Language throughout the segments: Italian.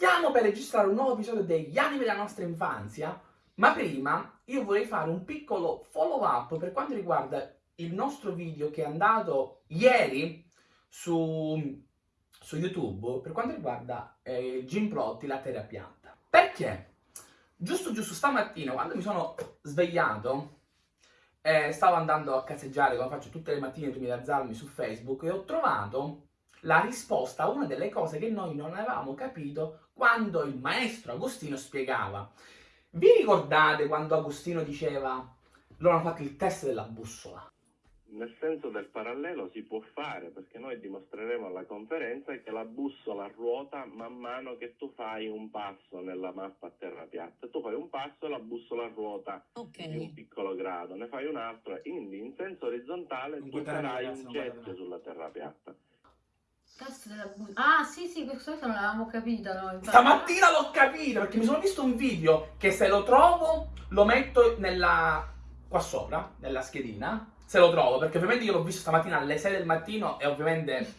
Stiamo per registrare un nuovo episodio degli anime della nostra infanzia, ma prima io vorrei fare un piccolo follow up per quanto riguarda il nostro video che è andato ieri su, su YouTube per quanto riguarda eh, Jim Plotti, la terra piatta. Perché? Giusto giusto stamattina quando mi sono svegliato eh, stavo andando a cazzeggiare come faccio tutte le mattine prima di alzarmi su Facebook e ho trovato la risposta a una delle cose che noi non avevamo capito quando il maestro Agostino spiegava. Vi ricordate quando Agostino diceva loro hanno fatto il test della bussola? Nel senso del parallelo si può fare perché noi dimostreremo alla conferenza che la bussola ruota man mano che tu fai un passo nella mappa a terra piatta. Tu fai un passo e la bussola ruota okay. di un piccolo grado, ne fai un altro, quindi in senso orizzontale tu farai un getto sulla terra piatta. Test della bussola. Ah, sì, sì, questo non l'avevamo capito noi. Stamattina l'ho capito perché mi sono visto un video che se lo trovo lo metto nella qua sopra, nella schedina, se lo trovo, perché ovviamente io l'ho visto stamattina alle 6 del mattino e ovviamente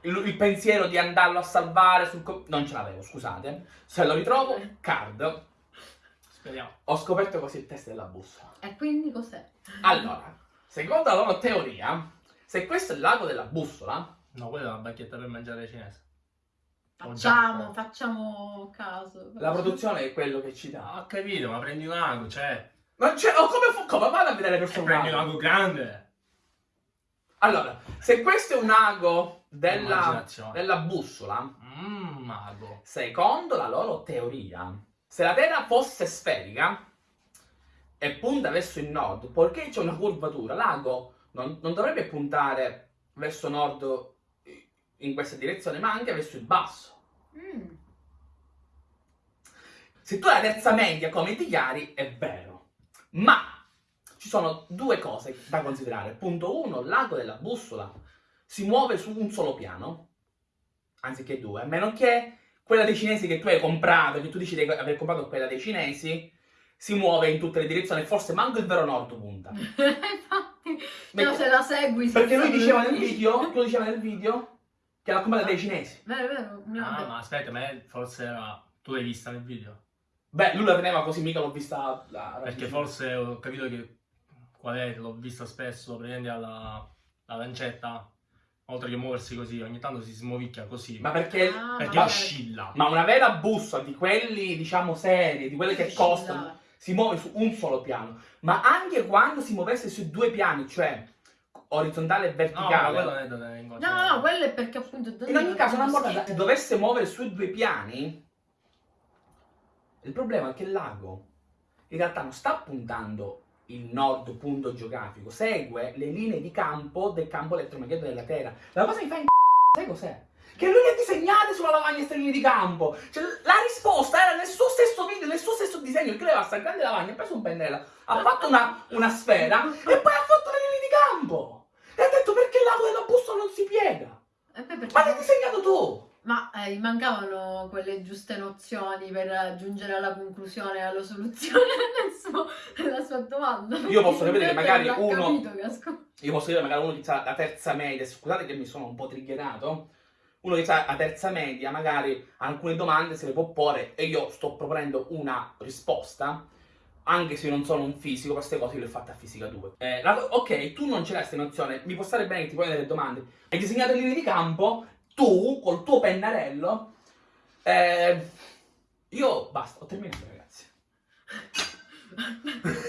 il, il pensiero di andarlo a salvare sul non ce l'avevo, scusate. Se lo ritrovo, card. Speriamo. Ho scoperto così il test della bussola. E quindi cos'è? Allora, secondo la loro teoria, se questo è il lago della bussola, No, quella è una bacchetta per mangiare cinese. Facciamo, facciamo caso. La produzione è quello che ci dà. Ho capito, ma prendi un ago, cioè. Ma c'è. Oh, come, come vado a vedere questo prendi un ago grande. Allora, se questo è un ago della, della bussola, Mmm, mago. Secondo la loro teoria, se la Terra fosse sferica e punta verso il nord, poiché c'è una curvatura, l'ago non, non dovrebbe puntare verso nord in questa direzione, ma anche verso il basso. Mm. Se tu hai la terza media come ti chiari, è vero. Ma ci sono due cose da considerare. Punto uno, l'ago della bussola si muove su un solo piano, anziché due, a meno che quella dei cinesi che tu hai comprato, che tu dici di aver comprato quella dei cinesi, si muove in tutte le direzioni, forse manco il vero nord punta. Infatti, no, se la segui... Perché lui diceva nel video, tu diceva nel video, che l'ha comprata dei cinesi. Vero, vero. No, ah, ma aspetta, ma forse era... Tu l'hai vista nel video? Beh, lui la teneva così, mica l'ho vista... La, Perché forse ho capito che... Qual è? L'ho vista spesso, prendi alla, la lancetta, oltre che muoversi così, ogni tanto si smovicchia così. Ma perché... Ah, perché ma oscilla. Ma una vera bussola di quelli, diciamo, seri, di quelle che costano, si muove su un solo piano. Ma anche quando si muovesse su due piani, cioè orizzontale e No, verticale... quello non è tenere in No, no, quello è perché appunto... In ogni caso, una volta si dovesse muovere su due piani, il problema è che il lago in realtà non sta puntando il nord punto geografico, segue le linee di campo del campo elettromagnetico della Terra. La cosa mi fa in sai cos'è? Che lui le ha disegnate sulla lavagna queste linee di campo. Cioè, la risposta era nel suo stesso video, nel suo stesso disegno. Il aveva sta grande lavagna, ha preso un pennello, ha fatto una, una sfera e poi ha fatto le linee di campo. Detto perché il lago della bussola non si piega. E poi perché... Ma l'hai disegnato tu! Ma eh, gli mancavano quelle giuste nozioni per giungere alla conclusione alla soluzione suo- della sua domanda. Io posso capire che magari uno- Io posso dire magari uno che ha la terza media, scusate che mi sono un po' triggerato, uno che ha la terza media magari alcune domande se le può porre e io sto proponendo una risposta, anche se non sono un fisico, queste cose le ho fatte a fisica 2. Eh, la- ok, tu non ce l'hai questa nozione, mi può stare bene che ti poni delle domande, hai disegnato linee di campo, tu col tuo pennarello, eh, io basta, ho terminato ragazzi.